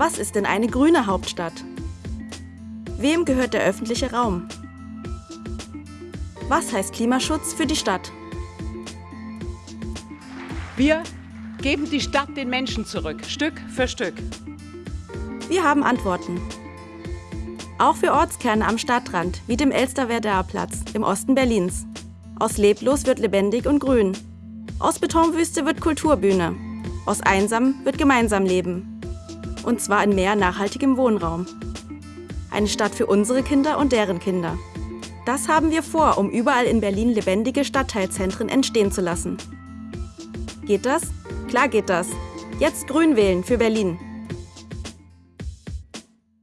Was ist denn eine grüne Hauptstadt? Wem gehört der öffentliche Raum? Was heißt Klimaschutz für die Stadt? Wir geben die Stadt den Menschen zurück, Stück für Stück. Wir haben Antworten. Auch für Ortskerne am Stadtrand, wie dem Elsterwerdaer-Platz im Osten Berlins. Aus leblos wird lebendig und grün. Aus Betonwüste wird Kulturbühne. Aus einsam wird gemeinsam leben. Und zwar in mehr nachhaltigem Wohnraum. Eine Stadt für unsere Kinder und deren Kinder. Das haben wir vor, um überall in Berlin lebendige Stadtteilzentren entstehen zu lassen. Geht das? Klar geht das. Jetzt Grün wählen für Berlin.